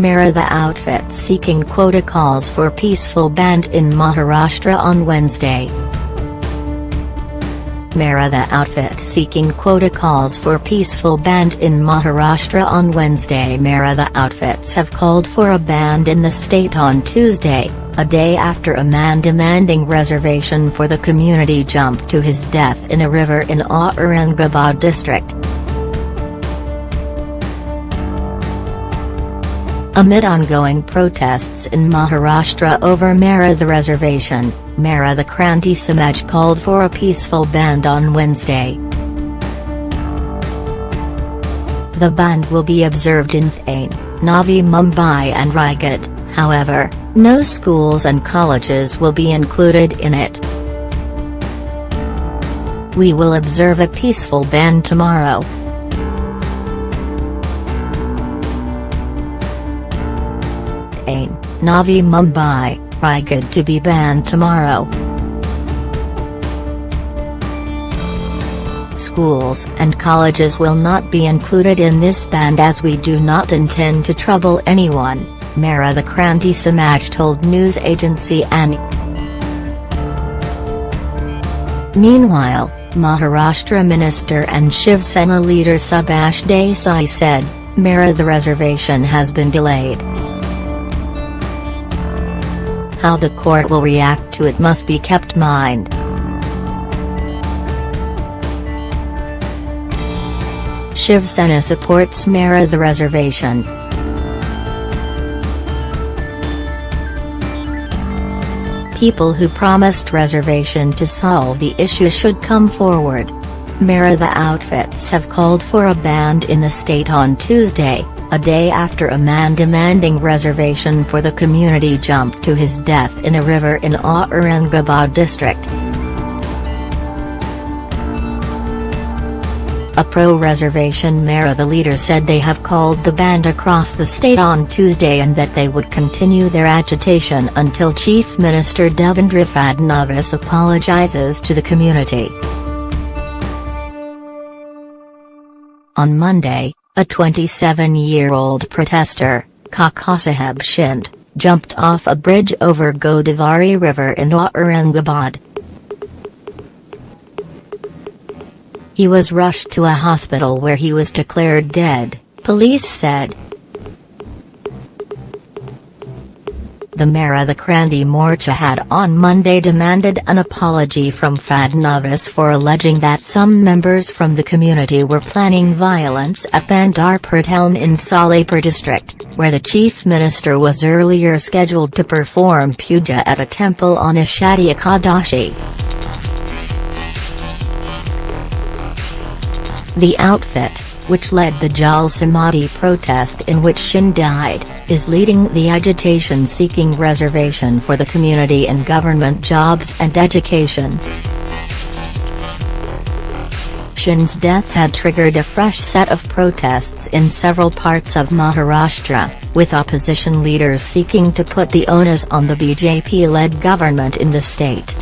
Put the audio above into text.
Maratha outfit seeking quota calls for peaceful bandh in Maharashtra on Wednesday. Maratha outfit seeking quota calls for peaceful bandh in Maharashtra on Wednesday Maratha outfits have called for a bandh in the state on Tuesday, a day after a man demanding reservation for the community jumped to his death in a river in Aurangabad district. Amid ongoing protests in Maharashtra over Maratha reservation, Maratha Kranti Samaj called for a peaceful bandh on Wednesday. The bandh will be observed in Thane, Navi Mumbai and Raigad, however, no schools and colleges will be included in it. We will observe a peaceful bandh tomorrow, Navi Mumbai, Raigad to be banned tomorrow. Schools and colleges will not be included in this ban as we do not intend to trouble anyone, Maratha Kranti Samaj told news agency ANI. Meanwhile, Maharashtra Minister and Shiv Sena leader Subhash Desai said, Maratha reservation has been delayed. How the court will react to it must be kept mind. Shiv Sena supports Maratha reservation. People who promised reservation to solve the issue should come forward. Maratha outfits have called for a bandh in the state on Tuesday, a day after a man demanding reservation for the community jumped to his death in a river in Aurangabad district. A pro-reservation Maratha leader said they have called the bandh across the state on Tuesday and that they would continue their agitation until Chief Minister Devendra Fadnavis apologizes to the community. On Monday, a 27-year-old protester, Kakasaheb Shinde, jumped off a bridge over Godavari River in Aurangabad. He was rushed to a hospital where he was declared dead, police said. The Maratha Kranti Morcha had on Monday demanded an apology from Fadnavis for alleging that some members from the community were planning violence at Pandharpur town in Solapur district, where the chief minister was earlier scheduled to perform puja at a temple on Ashadhi Ekadashi. The outfit, which led the Jal Samadhi protest in which Shinde died, is leading the agitation seeking reservation for the community in government jobs and education. Shinde's death had triggered a fresh set of protests in several parts of Maharashtra, with opposition leaders seeking to put the onus on the BJP-led government in the state.